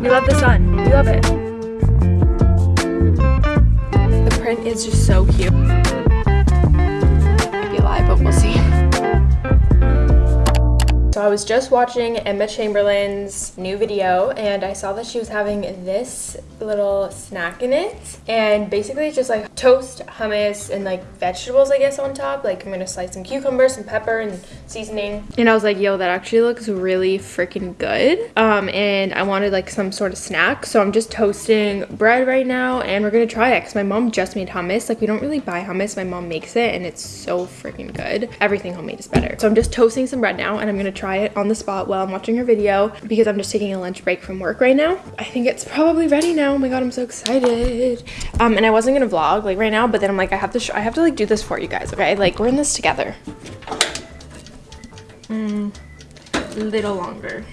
We love the sun. We love it. The print is just so cute. Be but we'll see. So I was just watching Emma Chamberlain's new video and I saw that she was having this little snack in it and basically just like toast, hummus, and like vegetables I guess on top. Like I'm gonna slice some cucumbers, some pepper, and seasoning. And I was like, yo, that actually looks really freaking good. Um, and I wanted like some sort of snack. So I'm just toasting bread right now and we're gonna try it because my mom just made hummus. Like we don't really buy hummus, my mom makes it and it's so freaking good. Everything homemade is better. So I'm just toasting some bread now and I'm gonna try it on the spot while I'm watching her video because I'm just taking a lunch break from work right now. I think it's probably ready now. Oh my god, I'm so excited. Um, and I wasn't gonna vlog like right now, but then I'm like, I have to, I have to like do this for you guys, okay? Like we're in this together. Mm, little longer.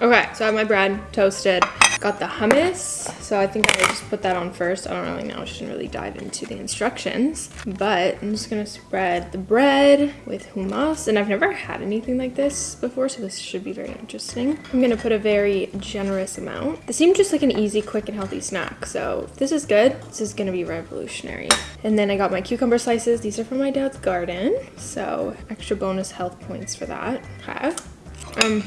Okay, so I have my bread toasted. Got the hummus, so I think I just put that on first. I don't really know, I shouldn't really dive into the instructions, but I'm just gonna spread the bread with hummus, and I've never had anything like this before, so this should be very interesting. I'm gonna put a very generous amount. This seemed just like an easy, quick, and healthy snack, so this is good, this is gonna be revolutionary. And then I got my cucumber slices. These are from my dad's garden, so extra bonus health points for that. Okay. Um,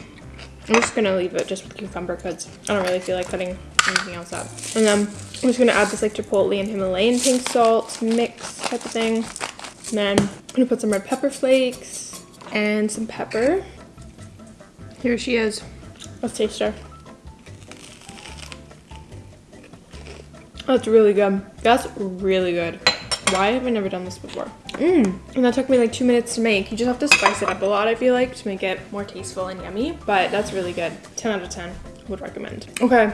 I'm just gonna leave it just with cucumber because I don't really feel like cutting anything else up. And then I'm just gonna add this like chipotle and Himalayan pink salt mix type of thing. And then I'm gonna put some red pepper flakes and some pepper. Here she is. Let's taste her. That's really good. That's really good. Why have I never done this before? Mmm. And that took me like two minutes to make. You just have to spice it up a lot, I feel like, to make it more tasteful and yummy. But that's really good. 10 out of 10. Would recommend. Okay.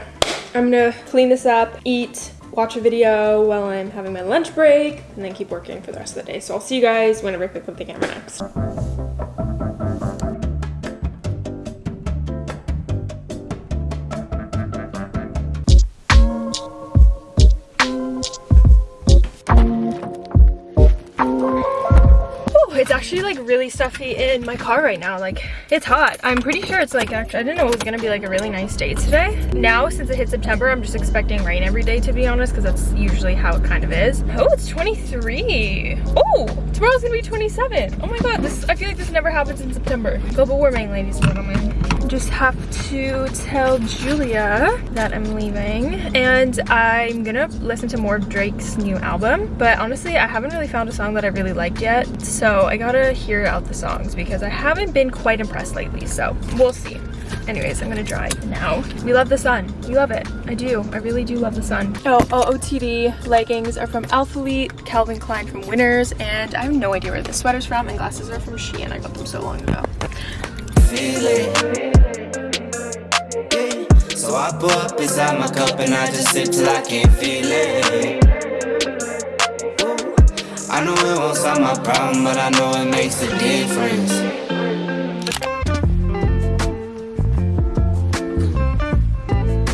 I'm gonna clean this up, eat, watch a video while I'm having my lunch break, and then keep working for the rest of the day. So I'll see you guys whenever I pick up the camera next. Stuffy in my car right now like it's hot. I'm pretty sure it's like actually i didn't know it was gonna be like a really nice day today. Now since it hit september i'm just expecting rain every day to be honest because that's usually how it kind of is. Oh it's 23 oh tomorrow's gonna be 27 oh my god this i feel like this never happens in september. Global warming ladies and gentlemen just have to tell Julia that I'm leaving and I'm gonna listen to more of Drake's new album. But honestly I haven't really found a song that I really liked yet so I gotta hear out the songs because I haven't been quite impressed lately so we'll see. Anyways i'm gonna drive now. We love the sun. We love it. I do. I really do love the sun. Oh, oh ootd leggings are from Alphalete, calvin klein from winners and i have no idea where this sweater's from and glasses are from shein. I got them so long ago so I pour up inside my cup and I just sip till I can't feel it. I know it won't solve my problem, but I know it makes a difference.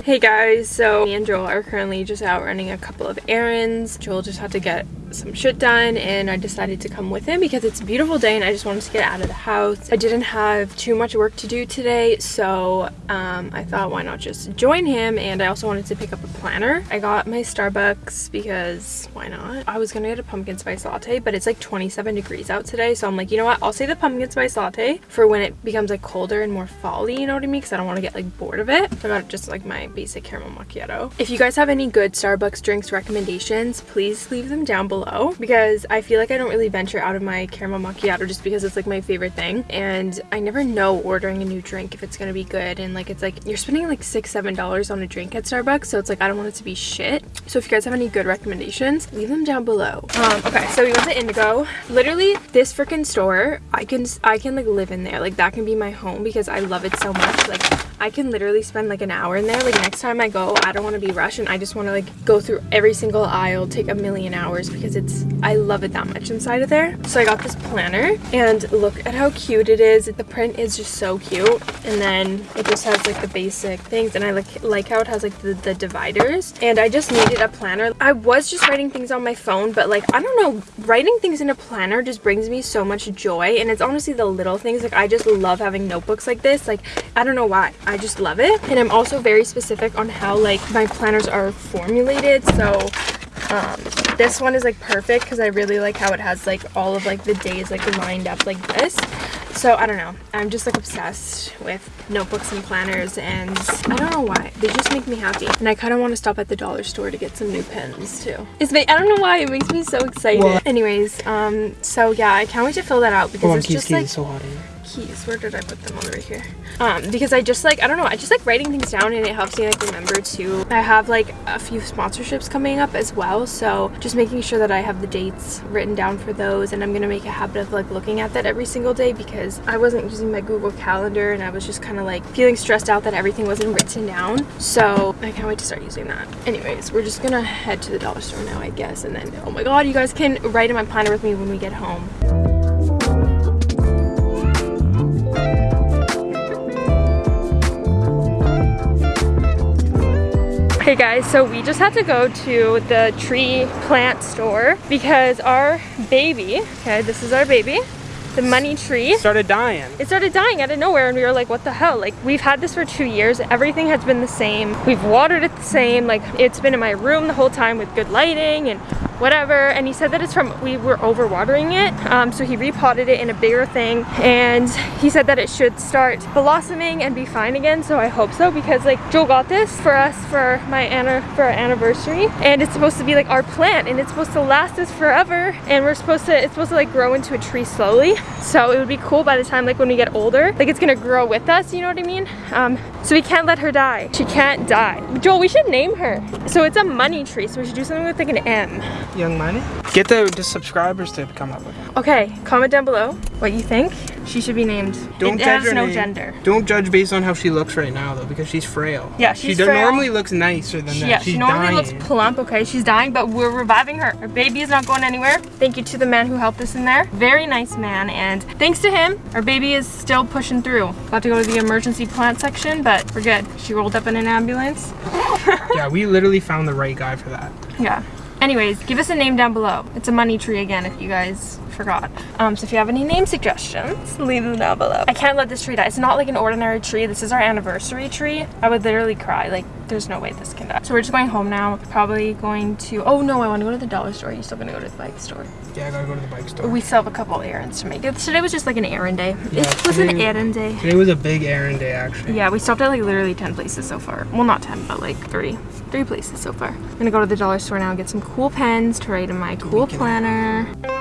Hey guys, so me and Joel are currently just out running a couple of errands. Joel just had to get some shit done and I decided to come with him because it's a beautiful day and I just wanted to get out of the house. I didn't have too much work to do today so um, I thought why not just join him and I also wanted to pick up a planner. I got my Starbucks because why not? I was gonna get a pumpkin spice latte but it's like 27 degrees out today so I'm like you know what I'll say the pumpkin spice latte for when it becomes like colder and more fally you know what I mean because I don't want to get like bored of it. So I got just like my basic caramel macchiato. If you guys have any good Starbucks drinks recommendations please leave them down below below because I feel like I don't really venture out of my caramel macchiato just because it's like my favorite thing. And I never know ordering a new drink if it's gonna be good. And like it's like you're spending like six seven dollars on a drink at Starbucks so it's like I don't want it to be shit. So if you guys have any good recommendations leave them down below. Um okay so we went to Indigo. Literally this freaking store I can I can like live in there. Like that can be my home because I love it so much. Like I can literally spend like an hour in there. Like next time I go, I don't want to be rushed and I just want to like go through every single aisle, take a million hours because it's, I love it that much inside of there. So I got this planner and look at how cute it is. The print is just so cute. And then it just has like the basic things and I like, like how it has like the, the dividers. And I just needed a planner. I was just writing things on my phone, but like, I don't know, writing things in a planner just brings me so much joy. And it's honestly the little things. Like I just love having notebooks like this. Like, I don't know why. I just love it. And I'm also very specific on how like my planners are formulated. So um, this one is like perfect because I really like how it has like all of like the days like lined up like this. So I don't know. I'm just like obsessed with notebooks and planners and I don't know why. They just make me happy. And I kind of want to stop at the dollar store to get some new pens too. It's I don't know why. It makes me so excited. What? anyways um so yeah I can't wait to fill that out because on, it's just like so hot keys. Where did i put them? On right here. Um because i just like i don't know. I just like writing things down and it helps me like remember to i have like a few sponsorships coming up as well. So just making sure that i have the dates written down for those and i'm gonna make a habit of like looking at that every single day because i wasn't using my google calendar and i was just kind of like feeling stressed out that everything wasn't written down. So i can't wait to start using that. Anyways we're just gonna head to the dollar store now i guess and then oh my god you guys can write in my planner with me when we get home Hey guys, so we just had to go to the tree plant store because our baby, okay, this is our baby, the money tree. Started dying. It started dying out of nowhere and we were like what the hell? Like we've had this for two years. Everything has been the same. We've watered it the same. Like it's been in my room the whole time with good lighting and whatever. And he said that it's from we were overwatering it. Um, so he repotted it in a bigger thing. And he said that it should start blossoming and be fine again. So I hope so because like Joel got this for us for my Anna for our anniversary. And it's supposed to be like our plant and it's supposed to last us forever. And we're supposed to it's supposed to like grow into a tree slowly. So it would be cool by the time like when we get older like it's gonna grow with us you know what I mean? Um, so we can't let her die. She can't die. Joel we should name her. So it's a money tree so we should do something with like an M Young Money. Get the, the subscribers to come up with it. Okay, comment down below what you think she should be named. Don't it judge has her no name. gender. Don't judge based on how she looks right now though, because she's frail. Yeah, she's she frail. normally looks nicer than that. Yeah, she's she normally dying. looks plump. Okay, she's dying, but we're reviving her. Our baby is not going anywhere. Thank you to the man who helped us in there. Very nice man, and thanks to him, our baby is still pushing through. Got to go to the emergency plant section, but we're good. She rolled up in an ambulance. yeah, we literally found the right guy for that. Yeah. Anyways, give us a name down below. It's a money tree again if you guys forgot. Um, so if you have any name suggestions, leave them down below. I can't let this tree die. It's not like an ordinary tree. This is our anniversary tree. I would literally cry. Like, there's no way this can die. So we're just going home now. Probably going to, oh no, I want to go to the dollar store. Are you still going to go to the bike store? Yeah, I gotta go to the bike store. We still have a couple errands to make. Today was just like an errand day. Yeah, it was today, an errand day. Today was a big errand day, actually. Yeah, we stopped at like literally 10 places so far. Well, not 10, but like three three places so far. I'm gonna go to the dollar store now and get some cool pens to write in my cool planner.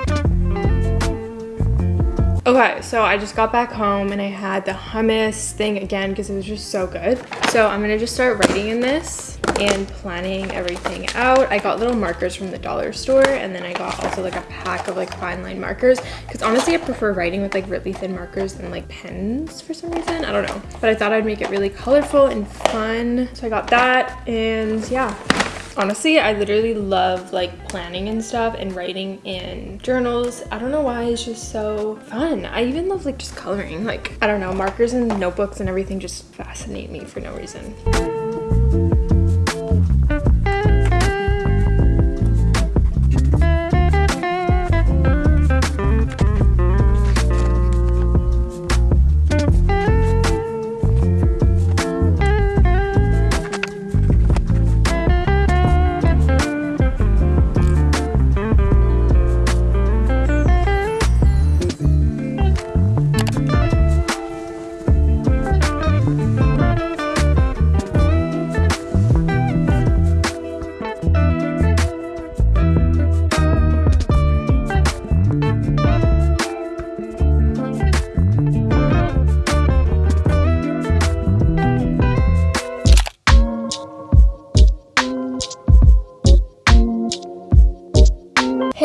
Okay, so I just got back home and I had the hummus thing again because it was just so good. So I'm gonna just start writing in this and planning everything out. I got little markers from the dollar store and then I got also like a pack of like fine line markers because honestly I prefer writing with like really thin markers than like pens for some reason. I don't know. But I thought I'd make it really colorful and fun. So I got that and yeah. Honestly, I literally love like planning and stuff and writing in journals. I don't know why, it's just so fun. I even love like just coloring. Like, I don't know, markers and notebooks and everything just fascinate me for no reason.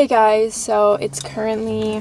Guys, so it's currently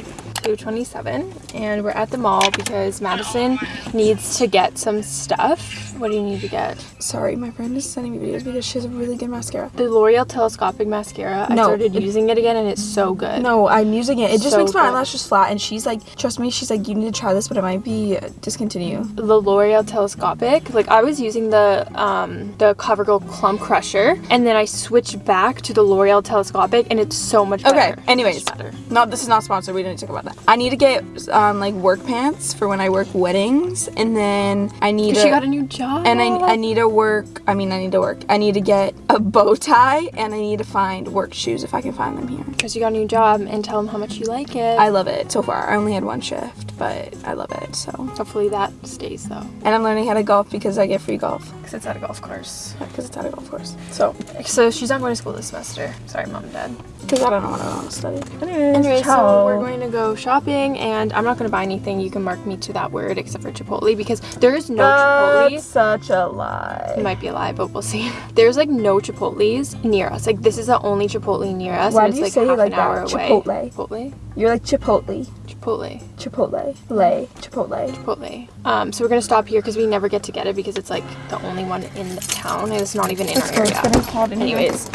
227 and we're at the mall because Madison needs to get some stuff. What do you need to get? Sorry, my friend is sending me videos because she has a really good mascara. The L'Oreal Telescopic Mascara. No, I started it- using it again and it's so good. No, I'm using it. It just So makes my good. eyelashes flat, and she's like, trust me, she's like, you need to try this, but it might be discontinued. the L'Oreal Telescopic. Like I was using the um the CoverGirl Clump Crusher and then I switched back to the L'Oreal Telescopic and it's so much better. Okay, anyways. Better. Not this is not sponsored. We didn't talk about that. I need to get um like work pants for when I work weddings, and then I need. Because a- she got a new job. and I, I need to work I mean I need to work I need to get a bow tie and I need to find work shoes if I can find them here because you got a new job and tell them how much you like it. I love it so far I only had one shift but I love it so Hopefully that stays though. and I'm learning how to golf because I get free golf Because it's at a golf course. because it's at a golf course so So she's not going to school this semester. Sorry, mom and dad. because I don't know what I want to study Anyway, so we're going to go shopping and I'm not going to buy anything. You can mark me to that word except for Chipotle because there is no Chipotle. such a lie. It might be a lie, but we'll see. There's like no Chipotle's near us. Like this is the only Chipotle near us. Why and do it's you like say like an hour that? away. Chipotle. Chipotle. you're like Chipotle Chipotle. Chipotle lay Chipotle Chipotle. Um, so we're gonna stop here because we never get to get it because it's like the only one in the town and it's not even in our area. Anyways.